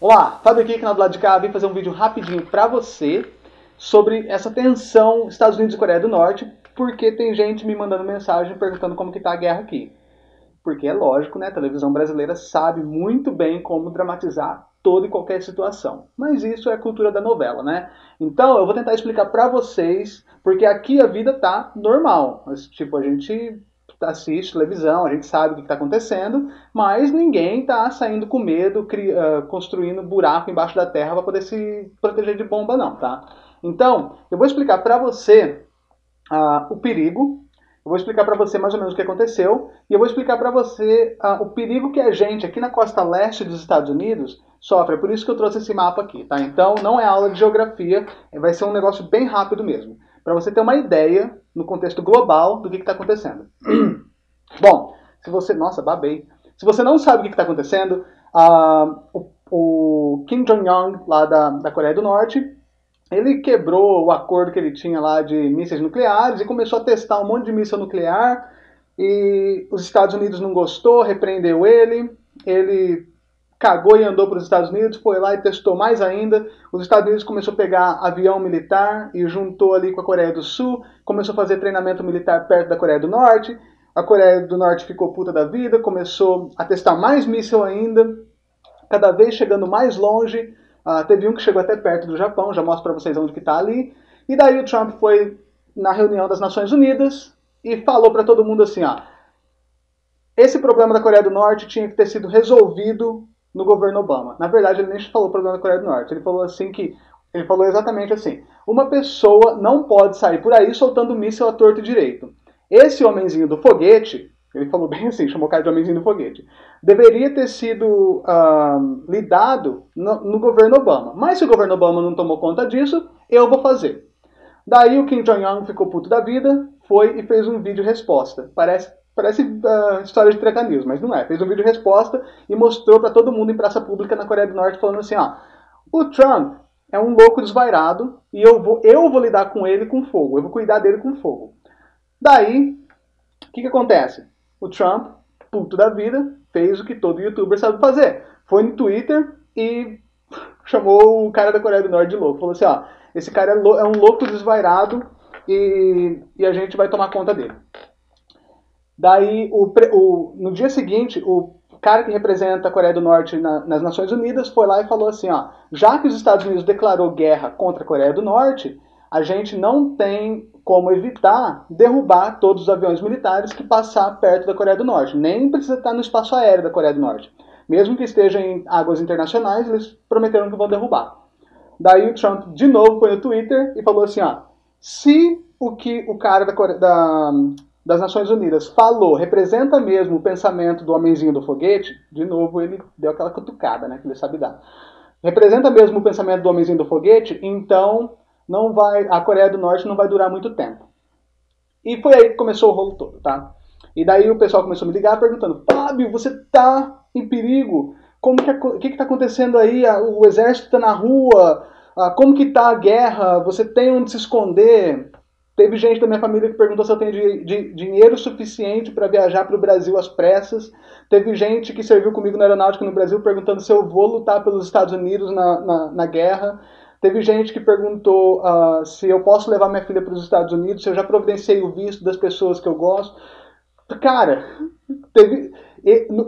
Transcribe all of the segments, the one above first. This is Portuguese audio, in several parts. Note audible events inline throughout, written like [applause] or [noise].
Olá, Fábio aqui, canal do lado de cá, vim fazer um vídeo rapidinho pra você sobre essa tensão Estados Unidos e Coreia do Norte, porque tem gente me mandando mensagem perguntando como que tá a guerra aqui. Porque é lógico, né, a televisão brasileira sabe muito bem como dramatizar toda e qualquer situação. Mas isso é cultura da novela, né? Então eu vou tentar explicar pra vocês, porque aqui a vida tá normal. Mas, tipo, a gente assiste televisão, a gente sabe o que está acontecendo, mas ninguém está saindo com medo, uh, construindo buraco embaixo da terra para poder se proteger de bomba, não, tá? Então, eu vou explicar para você uh, o perigo, eu vou explicar para você mais ou menos o que aconteceu, e eu vou explicar para você uh, o perigo que a gente, aqui na costa leste dos Estados Unidos, sofre. É por isso que eu trouxe esse mapa aqui, tá? Então, não é aula de geografia, vai ser um negócio bem rápido mesmo. Para você ter uma ideia, no contexto global, do que está acontecendo. [clears throat] Bom, se você... Nossa, babei. Se você não sabe o que está acontecendo, uh, o, o, Kim Jong-un, lá da, da Coreia do Norte, ele quebrou o acordo que ele tinha lá de mísseis nucleares e começou a testar um monte de míssil nuclear e os Estados Unidos não gostou, repreendeu ele, ele cagou e andou para os Estados Unidos, foi lá e testou mais ainda. Os Estados Unidos começou a pegar avião militar e juntou ali com a Coreia do Sul, começou a fazer treinamento militar perto da Coreia do Norte. A Coreia do Norte ficou puta da vida, começou a testar mais míssil ainda, cada vez chegando mais longe. Uh, teve um que chegou até perto do Japão, já mostro para vocês onde que está ali. E daí o Trump foi na reunião das Nações Unidas e falou para todo mundo assim, ó, esse problema da Coreia do Norte tinha que ter sido resolvido no governo Obama. Na verdade, ele nem falou o problema da Coreia do Norte. Ele falou assim que ele falou exatamente assim: uma pessoa não pode sair por aí soltando míssil a torto e direito. Esse homenzinho do foguete, ele falou bem assim, chamou o cara de homenzinho do foguete, deveria ter sido uh, lidado no, no, governo Obama. Mas se o governo Obama não tomou conta disso, eu vou fazer. Daí o Kim Jong-un ficou puto da vida, foi e fez um vídeo resposta. Parece Parece uh, história de Treta News, mas não é. Fez um vídeo resposta e mostrou para todo mundo em praça pública na Coreia do Norte falando assim, ó, o Trump é um louco desvairado e eu vou, eu vou lidar com ele com fogo, eu vou cuidar dele com fogo. Daí, o que, que acontece? O Trump, puto da vida, fez o que todo youtuber sabe fazer. Foi no Twitter e [laughs] chamou o cara da Coreia do Norte de louco. Falou assim, ó, esse cara é, é um louco desvairado e, e a gente vai tomar conta dele. Daí, o, o, no dia seguinte, o cara que representa a Coreia do Norte na, nas Nações Unidas foi lá e falou assim, ó, já que os Estados Unidos declarou guerra contra a Coreia do Norte, a gente não tem como evitar derrubar todos os aviões militares que passar perto da Coreia do Norte. Nem precisa estar no espaço aéreo da Coreia do Norte. Mesmo que esteja em águas internacionais, eles prometeram que vão derrubar. Daí o Trump de novo foi no Twitter e falou assim, ó, se o que o cara da, Coreia, da das Nações Unidas falou, representa mesmo o pensamento do homenzinho do foguete, de novo ele deu aquela cutucada, né, que ele sabe dar. Representa mesmo o pensamento do homenzinho do foguete, então não vai, a Coreia do Norte não vai durar muito tempo. E foi aí que começou o rolo todo, tá? E daí o pessoal começou a me ligar perguntando, Fábio, você tá em perigo? Como que, o que está acontecendo aí? O exército está na rua? Como que tá a guerra? Você tem onde se esconder? Teve gente da minha família que perguntou se eu tenho de, de, dinheiro suficiente para viajar para o Brasil às pressas. Teve gente que serviu comigo na aeronáutica no Brasil perguntando se eu vou lutar pelos Estados Unidos na, na, na guerra. Teve gente que perguntou uh, se eu posso levar minha filha para os Estados Unidos, se eu já providenciei o visto das pessoas que eu gosto. Cara, teve.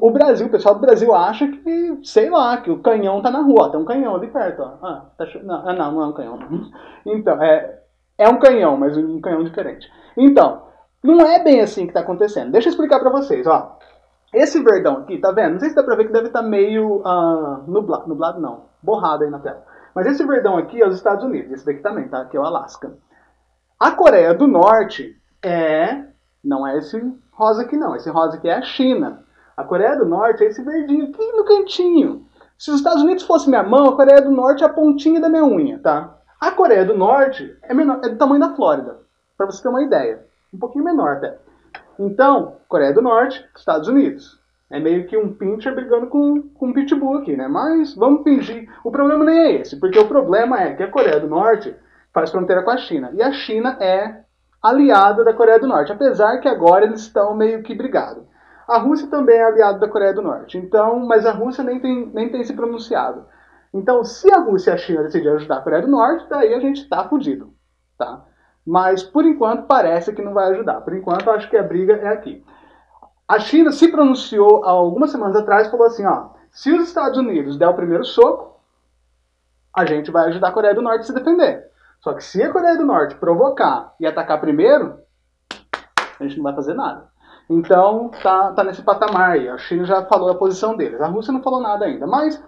O Brasil, o pessoal do Brasil acha que, sei lá, que o canhão tá na rua. Tem um canhão ali perto, ó. Ah, tá, não, não, não é um canhão. Então, é, é um canhão, mas um canhão diferente. Então, não é bem assim que está acontecendo. Deixa eu explicar para vocês, ó. Esse verdão aqui, tá vendo? Não sei se dá pra ver que deve estar tá meio uh, nublado, nublado não, borrado aí na tela. Mas esse verdão aqui é os Estados Unidos, esse daqui também, tá? Aqui é o Alasca. A Coreia do Norte é, não é esse rosa aqui não, esse rosa aqui é a China. A Coreia do Norte é esse verdinho aqui no cantinho. Se os Estados Unidos fosse minha mão, a Coreia do Norte é a pontinha da minha unha, tá? A Coreia do Norte é, menor, é do tamanho da Flórida, para você ter uma ideia. Um pouquinho menor até. Então, Coreia do Norte, Estados Unidos. É meio que um pincher brigando com, com um pitbull aqui, né? Mas vamos fingir. O problema nem é esse, porque o problema é que a Coreia do Norte faz fronteira com a China. E a China é aliada da Coreia do Norte, apesar que agora eles estão meio que brigados. A Rússia também é aliada da Coreia do Norte, então, mas a Rússia nem tem, nem tem se pronunciado. Então, se a Rússia e a China decidirem ajudar a Coreia do Norte, daí a gente está fudido, tá? Mas, por enquanto, parece que não vai ajudar. Por enquanto, acho que a briga é aqui. A China se pronunciou há algumas semanas atrás falou assim, ó, se os Estados Unidos der o primeiro soco, a gente vai ajudar a Coreia do Norte a se defender. Só que se a Coreia do Norte provocar e atacar primeiro, a gente não vai fazer nada. Então, tá, tá nesse patamar aí. A China já falou a posição deles. A Rússia não falou nada ainda. Mas,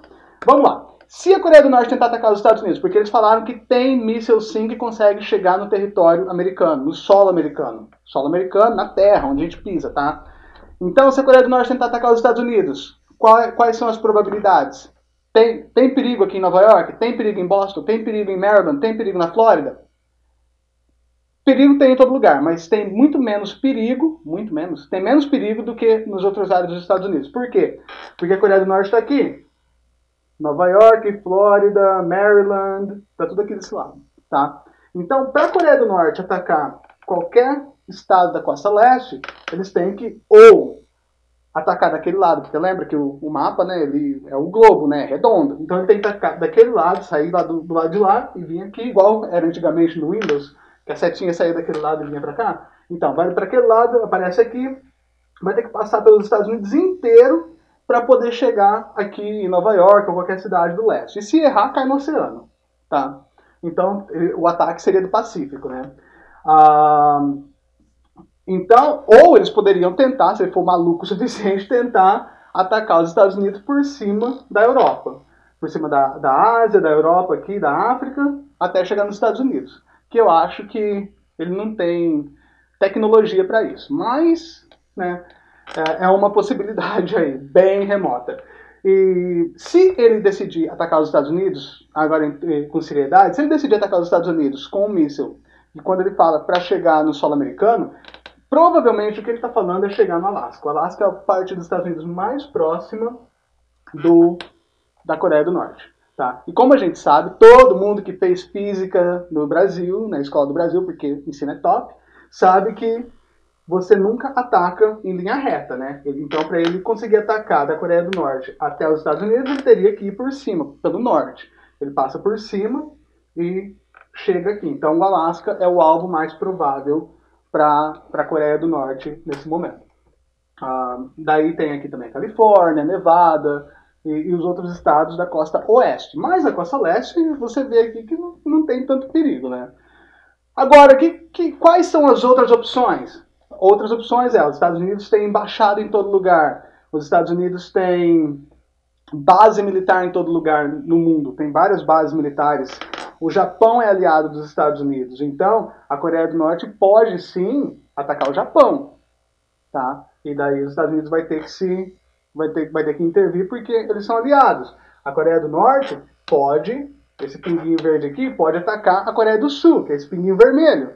vamos lá. Se a Coreia do Norte tentar atacar os Estados Unidos, porque eles falaram que tem míssil sim que consegue chegar no território americano, no solo americano. Solo americano, na terra, onde a gente pisa, tá? Então, se a Coreia do Norte tentar atacar os Estados Unidos, qual, quais são as probabilidades? Tem, tem perigo aqui em Nova York? Tem perigo em Boston? Tem perigo em Maryland? Tem perigo na Flórida? Perigo tem em todo lugar, mas tem muito menos perigo, muito menos, tem menos perigo do que nos outros áreas dos Estados Unidos. Por quê? Porque a Coreia do Norte está aqui. Nova York, Flórida, Maryland, tá tudo aqui desse lado, tá? Então, para a Coreia do Norte atacar qualquer estado da costa leste, eles têm que ou atacar daquele lado, porque lembra que o, o mapa, né, ele é o globo, né, é redondo. Então ele tem que atacar daquele lado, sair lá do, do lado de lá e vir aqui, igual era antigamente no Windows, que a setinha saía daquele lado e vinha para cá. Então, vai para aquele lado, aparece aqui, vai ter que passar pelos Estados Unidos inteiro para poder chegar aqui em Nova York ou qualquer cidade do leste. E se errar, cai no oceano, tá? Então, o ataque seria do Pacífico, né? Ah, então, ou eles poderiam tentar, se ele for maluco o [laughs] suficiente, tentar atacar os Estados Unidos por cima da Europa. Por cima da, da Ásia, da Europa aqui, da África, até chegar nos Estados Unidos que eu acho que ele não tem tecnologia para isso. Mas, né, é, é uma possibilidade aí, bem remota. E se ele decidir atacar os Estados Unidos, agora com seriedade, se ele decidir atacar os Estados Unidos com um míssil, e quando ele fala para chegar no solo americano, provavelmente o que ele está falando é chegar no Alasca. O Alasca é a parte dos Estados Unidos mais próxima do, da Coreia do Norte. Tá? E como a gente sabe, todo mundo que fez física no Brasil, na escola do Brasil, porque ensino é top, sabe que você nunca ataca em linha reta, né? Então, para ele conseguir atacar da Coreia do Norte até os Estados Unidos, ele teria que ir por cima, pelo norte. Ele passa por cima e chega aqui. Então, o Alasca é o alvo mais provável para a Coreia do Norte nesse momento. Ah, daí tem aqui também a Califórnia, Nevada, e, e, os outros estados da costa oeste. Mas a costa leste, você vê aqui que não, não tem tanto perigo, né? Agora, que, que, quais são as outras opções? Outras opções é, os Estados Unidos têm embaixada em todo lugar, os Estados Unidos têm base militar em todo lugar no mundo, tem várias bases militares. O Japão é aliado dos Estados Unidos, então a Coreia do Norte pode sim atacar o Japão, tá? E daí os Estados Unidos vai ter que se vai ter, vai ter que intervir porque eles são aliados. A Coreia do Norte pode, esse pinguinho verde aqui, pode atacar a Coreia do Sul, que é esse pinguinho vermelho.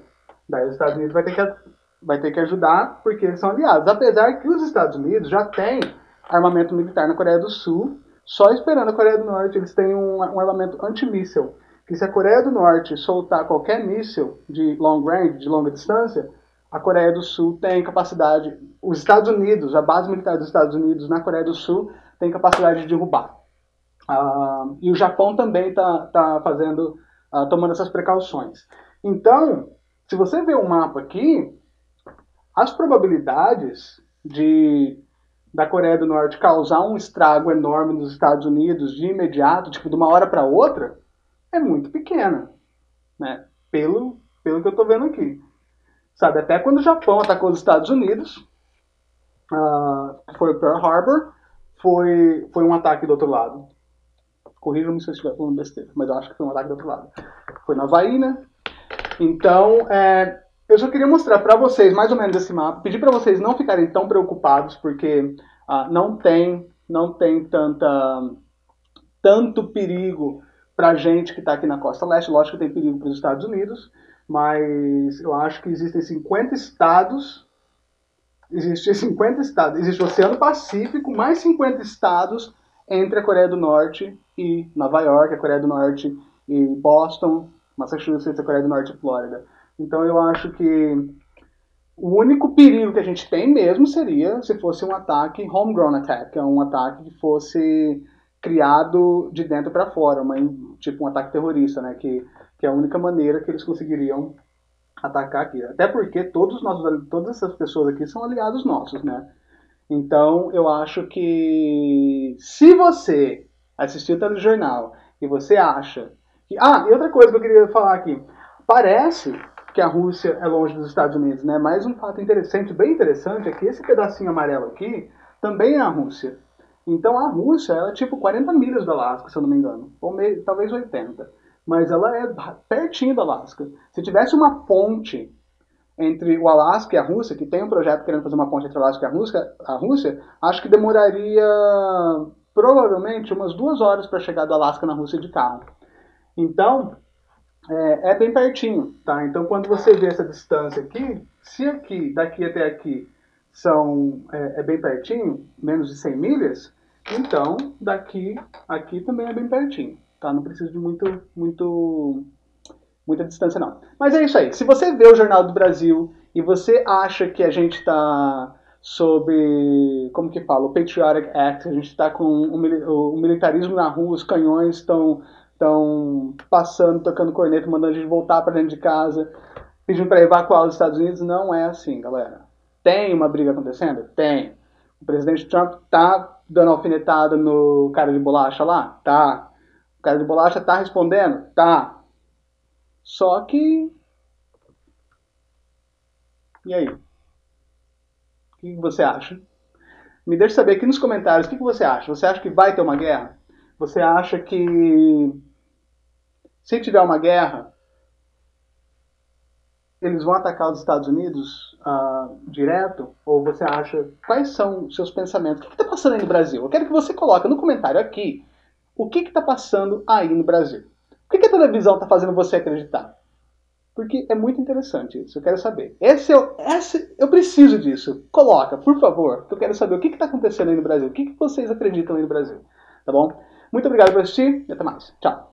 Daí os Estados Unidos vai ter que, vai ter que ajudar porque são aliados. Apesar que os Estados Unidos já têm armamento militar na Coreia do Sul, só esperando a Coreia do Norte, eles têm um, um armamento antimíssel. Que se a Coreia do Norte soltar qualquer míssil de long range, de longa distância, a Coreia do Sul tem capacidade, os Estados Unidos, a base militar dos Estados Unidos na Coreia do Sul tem capacidade de derrubar. Uh, e o Japão também está tá fazendo, uh, tomando essas precauções. Então, se você vê o um mapa aqui, as probabilidades de da Coreia do Norte causar um estrago enorme nos Estados Unidos de imediato, tipo de uma hora para outra, é muito pequena, né? Pelo, pelo que eu estou vendo aqui. Sabe, até quando o Japão atacou os Estados Unidos, uh, foi Pearl Harbor, foi, foi um ataque do outro lado. Corrijam-me se eu estiver falando besteira, mas eu acho que foi um ataque do outro lado. Foi na Havaí, né? Então, é, eu só queria mostrar para vocês mais ou menos esse mapa, pedir para vocês não ficarem tão preocupados, porque uh, não tem não tem tanta tanto perigo para gente que está aqui na costa leste. Lógico que tem perigo para os Estados Unidos, mas eu acho que existem 50 estados. Existem 50 estados. Existe o Oceano Pacífico, mais 50 estados entre a Coreia do Norte e Nova York, a Coreia do Norte e Boston, Massachusetts, a Coreia do Norte e Flórida. Então eu acho que o único perigo que a gente tem mesmo seria se fosse um ataque homegrown attack, é um ataque que fosse criado de dentro para fora, uma, tipo um ataque terrorista, né? Que, que é a única maneira que eles conseguiriam atacar aqui. Até porque todos nós, todas essas pessoas aqui são aliados nossos, né? Então eu acho que se você assistiu o telejornal e você acha que. Ah, e outra coisa que eu queria falar aqui. Parece que a Rússia é longe dos Estados Unidos, né? Mas um fato interessante, bem interessante, é que esse pedacinho amarelo aqui também é a Rússia. Então a Rússia ela é tipo 40 milhas do Alasca, se eu não me engano. Ou meio, talvez 80. Mas ela é pertinho do Alasca. Se tivesse uma ponte entre o Alasca e a Rússia, que tem um projeto querendo fazer uma ponte entre o Alasca e a Rússia, a Rússia acho que demoraria provavelmente umas duas horas para chegar do Alasca na Rússia de carro. Então, é, é, bem pertinho, tá? Então, quando você vê essa distância aqui, se aqui, daqui até aqui, são, é, é bem pertinho, menos de 100 milhas, então, daqui, aqui também é bem pertinho, tá? Não precisa de muito, muito, muita distância, não. Mas é isso aí. Se você vê o Jornal do Brasil e você acha que a gente está sobre, como que fala, o Patriotic Act, a gente está com o, o militarismo na rua, os canhões estão estão passando, tocando corneta, mandando a gente voltar para dentro de casa, pedindo para evacuar os Estados Unidos. Não é assim, galera. Tem uma briga acontecendo? Tem. O presidente Trump tá dando alfinetada no cara de bolacha lá? Tá. O cara de bolacha tá respondendo? Tá. Só que. E aí? O que você acha? Me deixe saber aqui nos comentários o que você acha. Você acha que vai ter uma guerra? Você acha que se tiver uma guerra, eles vão atacar os Estados Unidos uh, direto? Ou você acha quais são seus pensamentos? O que está passando aí no Brasil? Eu quero que você coloque no comentário aqui o que está passando aí no Brasil. O que, que a televisão está fazendo você acreditar? Porque é muito interessante isso, eu quero saber. Esse, é, esse eu preciso disso. Coloca, por favor, que eu quero saber o que está acontecendo aí no Brasil. O que, que vocês acreditam aí no Brasil. Tá bom? Muito obrigado por assistir e até mais. Tchau.